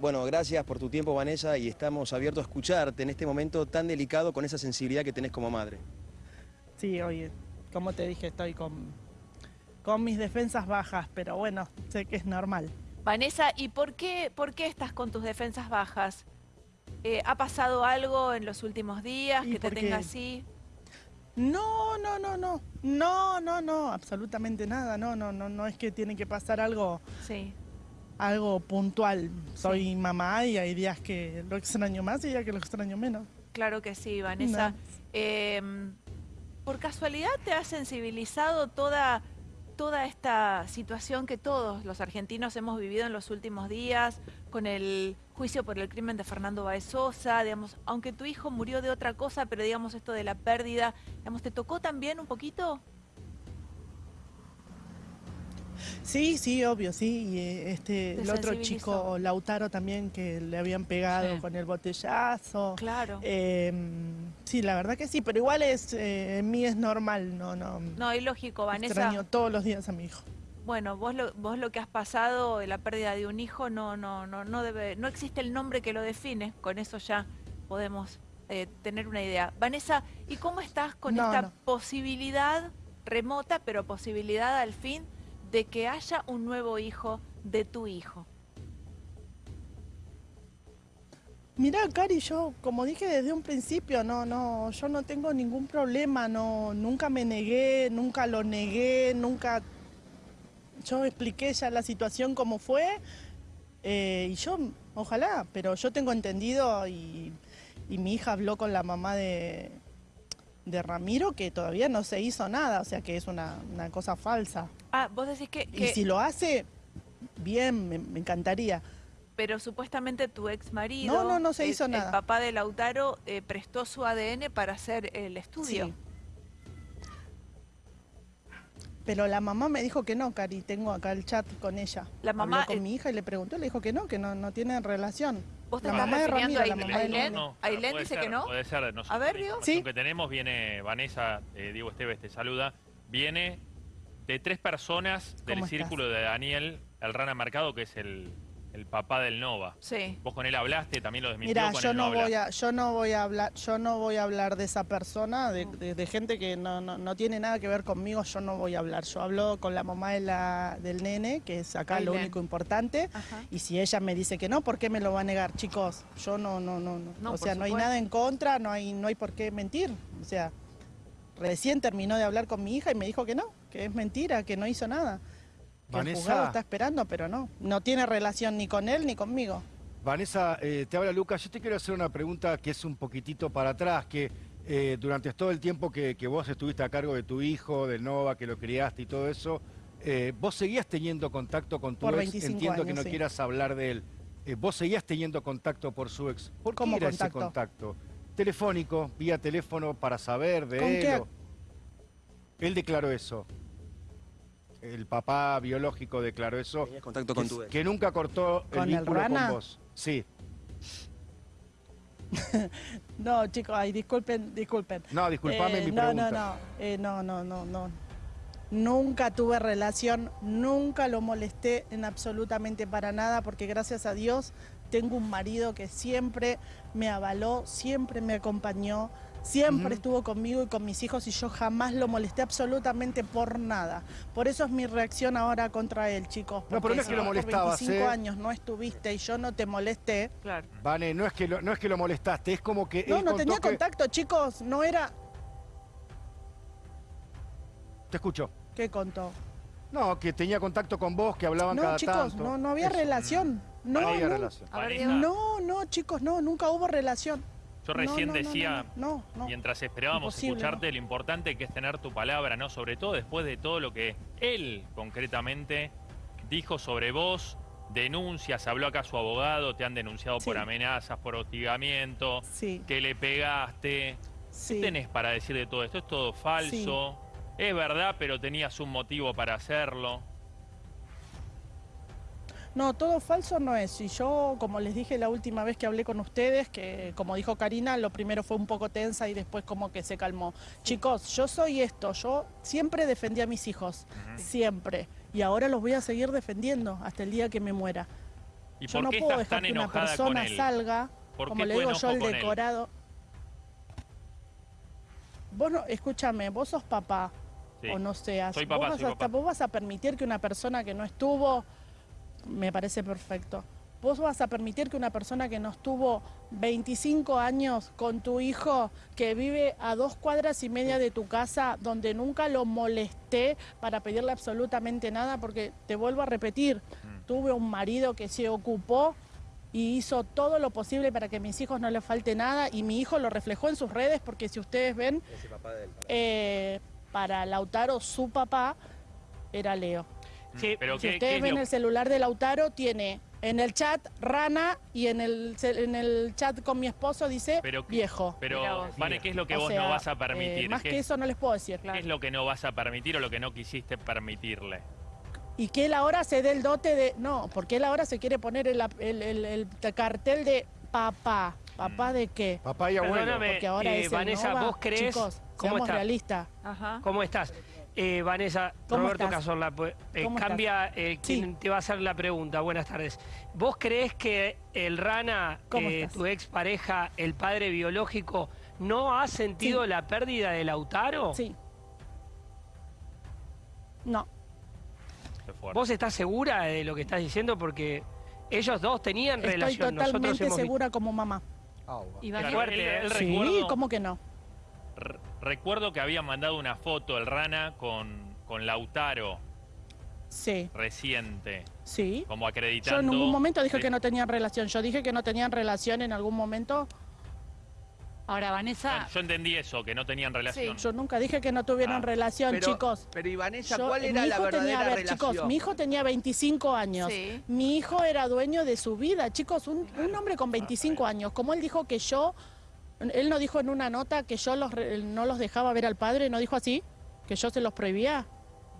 Bueno, gracias por tu tiempo, Vanessa, y estamos abiertos a escucharte en este momento tan delicado con esa sensibilidad que tenés como madre. Sí, oye, como te dije, estoy con, con mis defensas bajas, pero bueno, sé que es normal. Vanessa, ¿y por qué, por qué estás con tus defensas bajas? Eh, ¿Ha pasado algo en los últimos días que te tenga así? No, no, no, no, no, no, no, absolutamente nada, no, no, no, no es que tiene que pasar algo, Sí. Algo puntual. Soy mamá y hay días que lo extraño más y días que lo extraño menos. Claro que sí, Vanessa. No. Eh, ¿Por casualidad te ha sensibilizado toda, toda esta situación que todos los argentinos hemos vivido en los últimos días con el juicio por el crimen de Fernando Baez Sosa? Digamos, aunque tu hijo murió de otra cosa, pero digamos esto de la pérdida, digamos, ¿te tocó también un poquito? Sí, sí, obvio, sí. Y eh, este, Te el otro chico, Lautaro, también, que le habían pegado Sí. con el botellazo. Claro. Eh, sí, la verdad que sí, pero igual es, eh, en mí es normal, no, no. No, y lógico, Vanessa. Extraño todos los días a mi hijo. Bueno, vos lo, vos lo que has pasado, la pérdida de un hijo, no, no, no, no debe, no existe el nombre que lo define. Con eso ya podemos eh, tener una idea. Vanessa, ¿y cómo estás con No, esta no. posibilidad remota, pero posibilidad al fin, de que haya un nuevo hijo de tu hijo? Mirá, Cari, yo, como dije desde un principio, no, no, yo no tengo ningún problema, no, nunca me negué, nunca lo negué, nunca. Yo expliqué ya la situación como fue, eh, y yo, ojalá, pero yo tengo entendido y mi hija habló con la mamá de, de Ramiro que todavía no se hizo nada, o sea que es una, una cosa falsa. Ah, vos decís que, Y que- si lo hace, bien, me, me encantaría. pero supuestamente tu ex marido, No, no, no se el- hizo el nada. papá de Lautaro, eh, prestó su ADN para hacer el estudio. Sí. Pero la mamá me dijo que no, Cari, tengo acá el chat con ella. La mamá, Habló eh, con mi hija y le preguntó, le dijo que no, que no, no tienen relación. ¿Vos te La estás refiriendo a Ailén? de Ailén? Dice ser, que no. Puede ser. Nosotros, A ver, Diego. Sí. que tenemos viene, Vanessa, eh, Diego Esteves te saluda, viene de tres personas del círculo de Daniel, el rana marcado, que es el, el papá del Nova. Sí. Vos con él hablaste, también lo desmintió, Mira, con yo él no voy a, yo no voy a hablar, yo no voy a hablar de esa persona, de, de- de gente que no, no, no tiene nada que ver conmigo, yo no voy a hablar. Yo hablo con la mamá de la, del nene, que es acá lo único importante. Ajá. Y si ella me dice que no, ¿por qué me lo va a negar, chicos? Yo no, no, no, no. No, o sea, no hay nada en contra, no hay, no hay por qué mentir. O sea, recién terminó de hablar con mi hija y me dijo que no, que es mentira, que no hizo nada. Que el Vanessa. juzgado está esperando, pero no. No tiene relación ni con él ni conmigo. Vanessa, eh, te habla Lucas. Yo te quiero hacer una pregunta que es un poquitito para atrás, que eh, durante todo el tiempo que, que vos estuviste a cargo de tu hijo, del Nova, que lo criaste y todo eso, eh, vos seguías teniendo contacto con tu Por ex. 25 Entiendo que no sí. quieras hablar de él. Vos seguías teniendo contacto por su ex. ¿Por qué ¿Cómo era ese contacto? contacto? Telefónico, vía teléfono para saber de ¿Con él. qué? o- Él declaró eso. El papá biológico declaró eso. Tenías contacto Que, con tu ex. que nunca cortó el ¿Con el vínculo rana? con vos. Sí. No, chicos, ay, disculpen, disculpen. No, disculpame Eh, mi no, pregunta. No, no, eh, no, no, no, no. Nunca tuve relación, nunca lo molesté en absolutamente para nada, porque gracias a Dios tengo un marido que siempre me avaló, siempre me acompañó, siempre estuvo conmigo y con mis hijos y yo jamás lo molesté absolutamente por nada. Por eso es mi reacción ahora contra él, chicos. No, pero no es que lo molestabas, Por 25 ¿eh? años no estuviste y yo no te molesté. Claro. Vane, no es que lo, no es que lo molestaste, es como que No, él no tenía que- contacto, chicos, no era... Te escucho. ¿Qué contó? No, que tenía contacto con vos, que hablaban No, cada chicos, tanto. no, no había Eso. relación. No, No relación. No, no, chicos, no, nunca hubo relación. Yo recién no, no, decía, no, mientras esperábamos Imposible, escucharte, lo importante que es tener tu palabra, ¿no? Sobre todo después de todo lo que él concretamente dijo sobre vos, denuncias, habló acá su abogado, te han denunciado por amenazas, por hostigamiento, Sí, que le pegaste. sí. ¿Qué tenés para decir de todo esto? ¿Es todo falso? Es verdad, pero tenías un motivo para hacerlo. No, todo falso no es. Y yo, como les dije la última vez que hablé con ustedes, que como dijo Karina, lo primero fue un poco tensa y después como que se calmó. Chicos, yo soy esto, yo siempre defendí a mis hijos, siempre. Y ahora los voy a seguir defendiendo hasta el día que me muera. ¿Y yo por no qué puedo dejar que una persona salga, ¿Por como le digo yo, el decorado. Vos no, escúchame, vos sos papá, Sí. o no seas. Soy vos, papá, vas soy a, papá. vos vas a permitir que una persona que no estuvo, me parece perfecto. Vos vas a permitir que una persona que no estuvo 25 años con tu hijo, que vive a dos cuadras y media de tu casa, donde nunca lo molesté para pedirle absolutamente nada, porque te vuelvo a repetir, Mm. tuve un marido que se ocupó y hizo todo lo posible para que a mis hijos no les falte nada y mi hijo lo reflejó en sus redes porque si ustedes ven, eh, para Lautaro su papá era Leo. Sí, Pero Si ¿qué, qué ustedes es ven lo- el celular de Lautaro tiene en el chat Rana y en el, en el chat con mi esposo dice Pero viejo. Pero. Vane, ¿qué es lo que O vos sea, no vas a eh, permitir? más ¿Qué, que eso no les puedo decir. qué es lo que no vas a permitir o lo que no quisiste permitirle? Y que él ahora se dé el dote de... No, porque él ahora se quiere poner el, el- el- el cartel de papá. ¿Papá Mm. de qué? Papá y abuelo. Perdóname, Porque ahora eh, es Vanessa, Nova. ¿vos creés? Chicos, ¿Cómo seamos estás? realistas. Ajá. ¿Cómo estás? Eh, Vanessa, ¿Cómo Roberto estás? Cazorla, pues, eh, ¿Cómo cambia eh, Sí. quien te va a hacer la pregunta. Buenas tardes. ¿Vos creés que el Rana, ¿Cómo eh, tu expareja, el padre biológico, no ha sentido Sí. la pérdida de Lautaro? Sí. No. ¿Vos estás segura de lo que estás diciendo? Porque ellos dos tenían Estoy relación. Nosotros totalmente hemos segura como mamá. Y Vanessa, él- él Sí, recuerdo- ¿cómo que no? Re- Recuerdo que había mandado una foto el Rana con, con Lautaro Sí, reciente, sí. como Yo acreditando. en ningún momento dije Sí. que no tenían relación. Yo dije que no tenían relación en algún momento. ahora Vanessa, Ah, Yo entendí eso, que no tenían relación. Yo nunca dije que no tuvieran Ah. relación, Pero, chicos. pero y Vanessa, Yo- ¿cuál mi era la tenía, verdadera a ver, relación? chicos, mi hijo tenía 25 años. Sí. Mi hijo era dueño de su vida, chicos, un, un hombre con 25 años. Como él dijo que yo, él no dijo en una nota que yo los, re- no los dejaba ver al padre, no dijo así, que yo se los prohibía.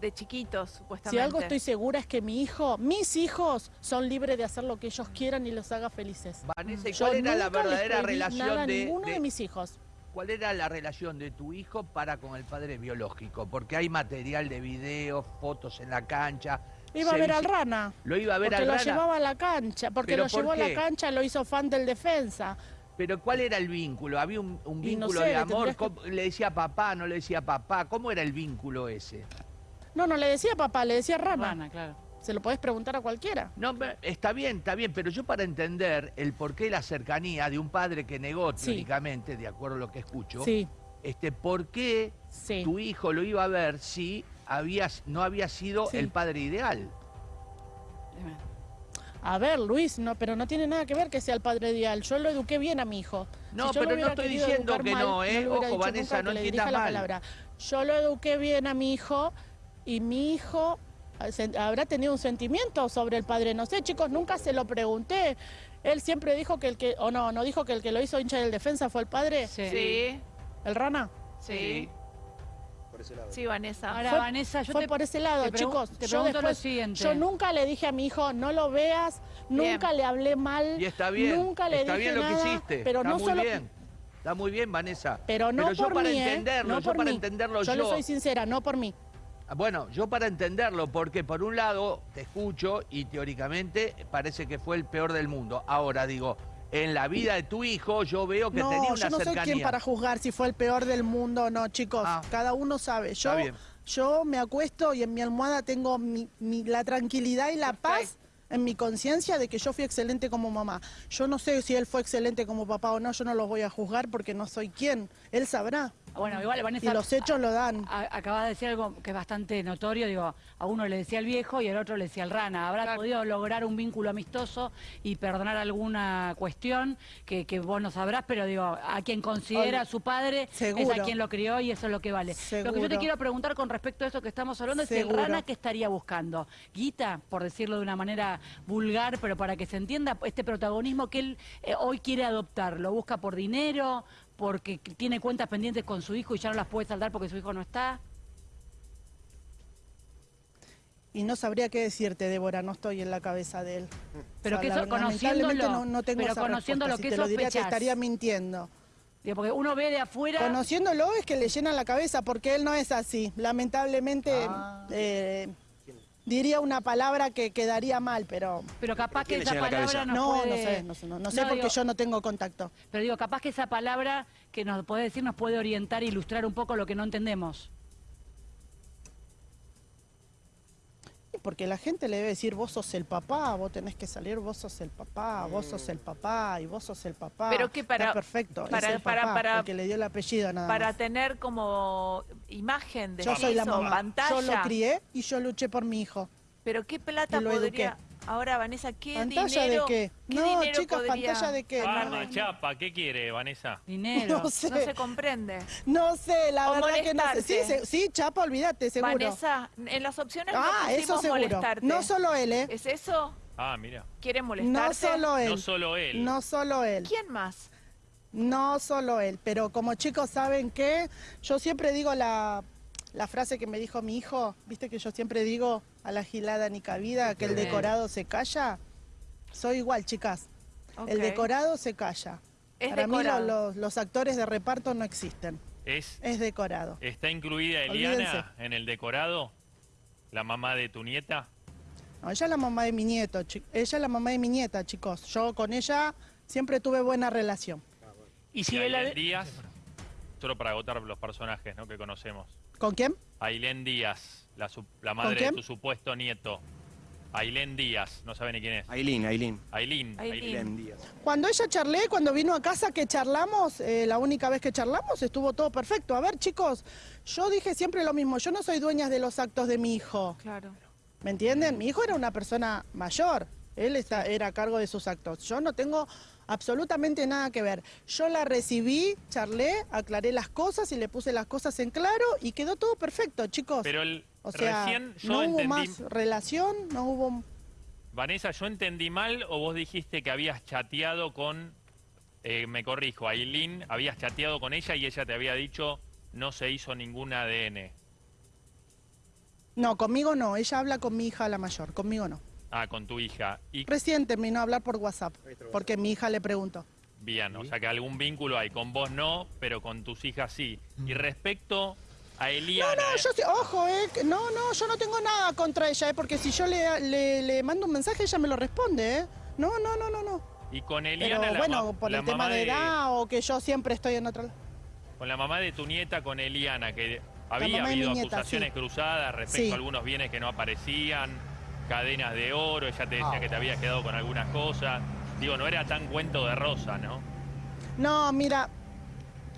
De chiquitos, Si supuestamente. algo estoy segura es que mi hijo, mis hijos, son libres de hacer lo que ellos quieran y los haga felices. Vanessa, ¿y Yo cuál era la verdadera relación nada de, ninguno de de- mis hijos. cuál era la relación de tu hijo para con el padre biológico? Porque hay material de video, fotos en la cancha. Iba a ver al Rana. Lo iba a ver Porque al lo Rana. llevaba a la cancha, porque ¿Pero lo por llevó a la cancha, lo hizo fan del defensa. Pero ¿cuál era el vínculo? ¿Había un, un Y no vínculo sé, de amor? tendrías que- ¿Cómo- ¿Le decía papá, no le decía papá? ¿Cómo era el vínculo ese? No, no le decía papá, le decía Rana. Rana, claro. Se lo podés preguntar a cualquiera. No, está bien, está bien, pero yo para entender el porqué de la cercanía de un padre que negó Sí. teóricamente, de acuerdo a lo que escucho, Sí, este, ¿por qué sí. tu hijo lo iba a ver si había, no había sido Sí. el padre ideal? A ver, Luis, no, pero no tiene nada que ver que sea el padre ideal. Yo lo eduqué bien a mi hijo. No, Si pero no estoy diciendo que mal, no, ¿eh? hubiera Ojo, Vanessa, no entiendas mal. palabra. Yo lo eduqué bien a mi hijo y mi hijo eh, habrá tenido un sentimiento sobre el padre. No sé, chicos, nunca se lo pregunté. Él siempre dijo que el que, o no, no dijo que el que lo hizo hincha del defensa fue el padre, Sí. Sí, el Rana. sí. Por ese lado. Sí, Vanessa. Ahora Fue- Vanessa, yo Fue te, por ese lado, te chicos. te yo pregunto lo después- siguiente. Yo nunca le dije a mi hijo, no lo veas, nunca le hablé mal. Y está bien, Nunca le está dije bien lo nada, que hiciste, pero está no muy solo bien. Está muy bien, Vanessa. Pero no yo por para mí, ¿eh? entenderlo, No yo por para mí. entenderlo Yo yo. le soy sincera, no por mí. Ah, Bueno, yo para entenderlo, porque por un lado te escucho y teóricamente parece que fue el peor del mundo. Ahora digo, en la vida de tu hijo yo veo que No, tenía una yo no soy quien para juzgar si fue el peor del mundo o no, chicos. Ah. Cada uno sabe. Yo, Está bien. yo me acuesto y en mi almohada tengo mi- mi- la tranquilidad y la paz en mi conciencia de que yo fui excelente como mamá. Yo no sé si él fue excelente como papá o no, yo no lo voy a juzgar porque no soy quien. Él sabrá. Bueno, igual Y Vanessa, los hechos lo dan. a- acabas de decir algo que es bastante notorio, digo, a uno le decía el viejo y al otro le decía el rana. Habrá podido lograr un vínculo amistoso y perdonar alguna cuestión que, que vos no sabrás, pero digo, a quien considera a su padre es a quien lo crió y eso es lo que vale. Lo que yo te quiero preguntar con respecto a eso que estamos hablando es el rana que estaría buscando. Guita, por decirlo de una manera vulgar, pero para que se entienda este protagonismo que él eh, hoy quiere adoptar. ¿Lo busca por dinero? ¿Porque tiene cuentas pendientes con su hijo y ya no las puede saldar porque su hijo no está? Y no sabría qué decirte, Débora, no estoy en la cabeza de él. Pero O sea, que eso- verdad, conociéndolo, lamentablemente no, no tengo pero esa conociéndolo, respuesta. ¿qué Si te lo diría te estaría mintiendo. Digo, porque uno ve de afuera... Conociéndolo es que le llenan la cabeza porque él no es así. Lamentablemente Ah. eh, diría una palabra que quedaría mal, pero Pero capaz ¿Qué que esa palabra nos no, puede... no sé, no sé, no, no sé No, porque digo- yo no tengo contacto. Pero digo, capaz que esa palabra que nos puede decir nos puede orientar e ilustrar un poco lo que no entendemos. Porque la gente le debe decir, vos sos el papá, vos tenés que salir, vos sos el papá, vos sos el papá y vos sos el papá. Pero que para- Está perfecto, para- es el para- papá, para- el que le dio el apellido nada Para más. tener como imagen de Yo soy la mamá, pantalla. yo lo crié y yo luché por mi hijo. Pero qué plata podría... Ahora, Vanessa, ¿qué ¿Pantalla dinero... de qué? ¿qué No, dinero chicas, podría ¿pantalla de qué? Bardo, No, no. chapa, ¿qué quiere, Vanessa? Dinero. No sé, No se comprende. no sé, la O verdad que no sé. molestarte. Sí, se- sí, Chapa, olvídate, seguro. Vanessa, en las opciones no ah, eso pusimos seguro. molestarte. No solo él, ¿eh? ¿Es eso? Ah, mira. ¿Quiere No molestarte? solo él. No solo él. No solo él. ¿Quién más? No solo él, pero como chicos saben que yo siempre digo la, la frase que me dijo mi hijo, viste que yo siempre digo a la gilada ni cabida, que el decorado se calla. Soy igual, chicas. El decorado se calla. Es Para mí lo- los, los actores de reparto no existen. Es, Es decorado. ¿Está incluida Olvídense. Eliana en el decorado? ¿La mamá de tu nieta? No, ella es la mamá de mi nieto, ella es la mamá de mi nieta, chicos. Yo con ella siempre tuve buena relación. Y Y si Díaz, solo para agotar los personajes ¿no? que conocemos. ¿Con quién? Ailén Díaz, la, su- la madre de tu supuesto nieto. Ailén Díaz, no sabe ni quién es. Ailín, Ailín. Ailín. Ailín. Ailén Díaz. Cuando ella charlé, cuando vino a casa que charlamos, eh, la única vez que charlamos estuvo todo perfecto. A ver, chicos, yo dije siempre lo mismo, yo no soy dueña de los actos de mi hijo, Claro. ¿me entienden? Mi hijo era una persona mayor, él está, era a cargo de sus actos. Yo no tengo absolutamente nada que ver. Yo la recibí, charlé, aclaré las cosas y le puse las cosas en claro y quedó todo perfecto, chicos. Pero el, o sea, recién yo no hubo más relación, no hubo... Vanessa, ¿yo entendí mal o vos dijiste que habías chateado con... eh, me corrijo, Ailín, habías chateado con ella y ella te había dicho no se hizo ningún ADN. No, conmigo no, ella habla con mi hija la mayor, conmigo no. Ah, con tu hija. Y Recién terminó a hablar por WhatsApp, porque mi hija le preguntó. bien, o sea que algún vínculo hay. Con vos no, pero con tus hijas sí. Y respecto a Eliana... No, no, ¿eh? yo sí, ojo, eh, no, no, yo no tengo nada contra ella, eh, porque si yo le, le, le mando un mensaje, ella me lo responde, eh. No, no, no, no, no. Y con Pero Eliana, la, bueno, por la el tema de edad o que yo siempre estoy en otra... Con la mamá de tu nieta, con Eliana, que había de habido nieta, acusaciones sí. cruzadas respecto Sí. a algunos bienes que no aparecían, cadenas de oro, ella te decía Ah. que te habías quedado con algunas cosas. Digo, no era tan cuento de rosa, ¿no? No, mira,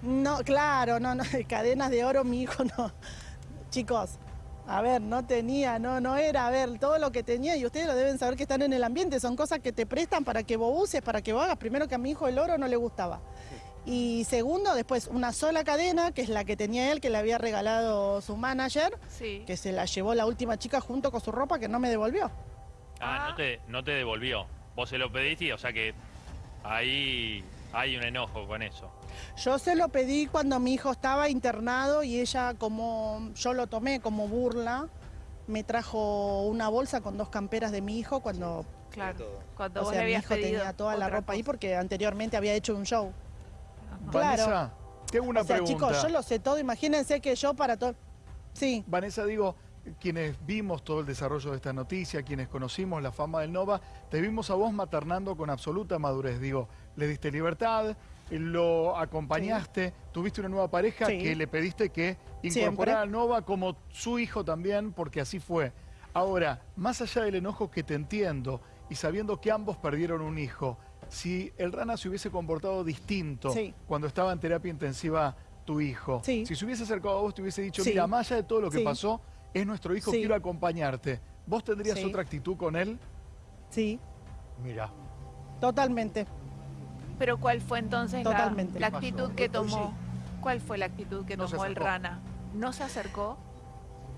no, claro, no, no, cadenas de oro mi hijo no. Chicos, a ver, no tenía, no, no era, a ver, todo lo que tenía, y ustedes lo deben saber que están en el ambiente, son cosas que te prestan para que vos uses, para que vos hagas. Primero que a mi hijo el oro no le gustaba. Y segundo, después una sola cadena, que es la que tenía él, que le había regalado su manager, Sí. que se la llevó la última chica junto con su ropa, que no me devolvió. Ah, Ah. No, te, no te devolvió. Vos se lo pediste, o sea que ahí hay un enojo con eso. Yo se lo pedí cuando mi hijo estaba internado y ella, como yo lo tomé como burla, me trajo una bolsa con dos camperas de mi hijo cuando, Claro. Cuando o vos sea, le mi hijo pedido tenía toda la ropa ahí porque anteriormente había hecho un show. Ajá. Claro. Vanessa, tengo una o sea, pregunta. chicos, yo lo sé todo. Imagínense que yo para todo... Sí, Vanessa, digo, quienes vimos todo el desarrollo de esta noticia, quienes conocimos la fama del Nova, te vimos a vos maternando con absoluta madurez. Digo, le diste libertad, lo acompañaste, tuviste una nueva pareja Sí. que le pediste que incorporara al Nova como su hijo también, porque así fue. Ahora, más allá del enojo que te entiendo y sabiendo que ambos perdieron un hijo, si el Rana se hubiese comportado distinto Sí. cuando estaba en terapia intensiva tu hijo, Sí. si se hubiese acercado a vos, te hubiese dicho, Sí. mira, más allá de todo lo que Sí. pasó, es nuestro hijo, Sí. quiero acompañarte. ¿Vos tendrías Sí. otra actitud con él? sí, Mira. totalmente. Pero ¿cuál fue entonces la- Totalmente. la, actitud que tomó? ¿Cuál fue la actitud que No tomó el. Rana? ¿No se acercó?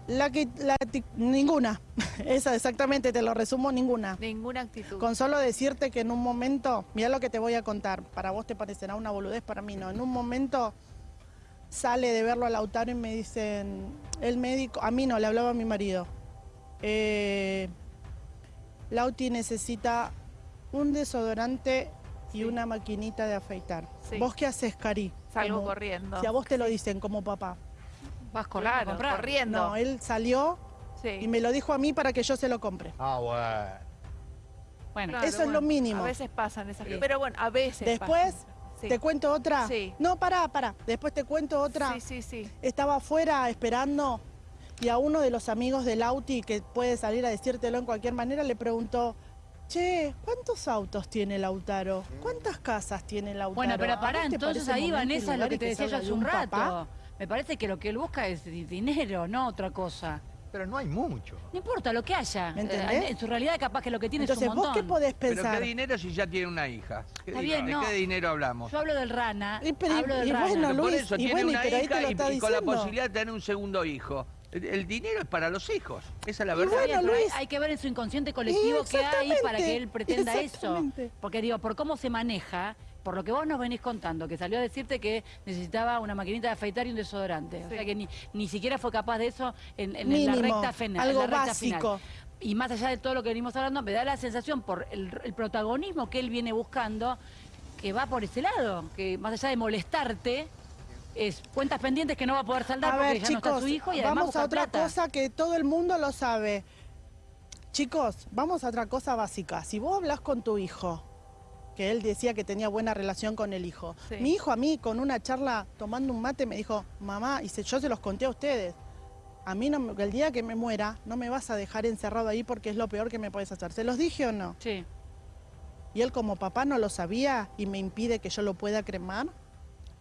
La que, la ninguna. Esa exactamente, te lo resumo, ninguna. Ninguna actitud. Con solo decirte que en un momento, mira lo que te voy a contar, para vos te parecerá una boludez, para mí no. En un momento sale de verlo a Lautaro y me dicen, el médico, a mí no, le hablaba a mi marido. Eh, Lauti necesita un desodorante y Sí. una maquinita de afeitar. Sí. ¿Vos qué haces, Cari? Salgo Como- corriendo. Si a vos te lo dicen como papá. Vas corriendo Claro, corriendo. No, él salió, Sí. Y me lo dijo a mí para que yo se lo compre. Ah, bueno. Bueno, Claro, Eso es lo mínimo. A veces pasan esas cosas. Pero bueno, a veces Después, pasan. Sí. ¿te cuento otra? Sí. No, pará, pará. Después te cuento otra. Sí, sí, sí. Estaba afuera esperando y a uno de los amigos del Auti, que puede salir a decírtelo en cualquier manera, le preguntó, che, ¿cuántos autos tiene Lautaro? ¿Cuántas casas tiene Lautaro? bueno, pero ¿A pará, entonces ahí, Vanessa, lo que te decía yo hace un rato. papá? Me parece que lo que él busca es di- dinero, no otra cosa. Pero no hay mucho. No importa lo que haya. ¿Me Eh, entendés? En su realidad capaz que lo que tiene Entonces, es un ¿vos montón. qué podés Pero pensar? ¿qué dinero si ya tiene una hija? ¿Qué Está bien, ¿De no. qué dinero hablamos? Yo hablo del rana. Y pero- hablo del y rana. bueno, Pero por Luis, eso y tiene bueno, una pero hija lo y, con la posibilidad de tener un segundo hijo. El, dinero es para los hijos. Esa es la verdad. Bueno, pero hay- Luis. hay que ver en su inconsciente colectivo qué hay para que él pretenda eso. Porque digo, por cómo se maneja, por lo que vos nos venís contando, que salió a decirte que necesitaba una maquinita de afeitar y un desodorante. O sea que ni, ni siquiera fue capaz de eso en, en Mínimo, la recta final. algo en la recta básico. final. Y más allá de todo lo que venimos hablando, me da la sensación por el, el protagonismo que él viene buscando, que va por ese lado, que más allá de molestarte, es cuentas pendientes que no va a poder saldar A porque ver, ya no está chicos, su hijo y además vamos a otra plata. cosa que todo el mundo lo sabe. Chicos, vamos a otra cosa básica. Si vos hablas con tu hijo, que él decía que tenía buena relación con el hijo. Sí. Mi hijo a mí, con una charla, tomando un mate, me dijo, mamá, y se- yo se los conté a ustedes, a mí no, me- el día que me muera no me vas a dejar encerrado ahí porque es lo peor que me puedes hacer. ¿Se los dije o no? Sí. Y él como papá no lo sabía y me impide que yo lo pueda cremar.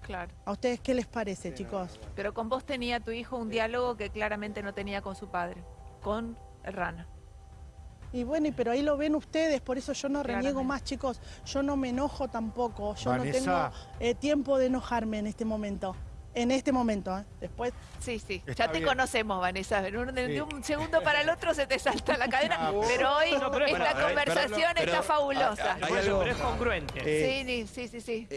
Claro. ¿A ustedes qué les parece, chicos? Pero con vos tenía tu hijo un diálogo que claramente no tenía con su padre, con rana. Y bueno, y pero ahí lo ven ustedes, por eso yo no reniego Claramente. más, chicos. Yo no me enojo tampoco. Yo Vanessa. no tengo eh, tiempo de enojarme en este momento. En este momento, ¿eh? Después, Sí, sí. Está ya te bien. conocemos, Vanessa. En un- de, Sí. de un segundo para el otro se te salta la cadena. Ah, pero hoy No, pero es- esta ver, conversación pero- está fabulosa. Hay algo- pero es congruente. Eh, sí, sí, sí, sí.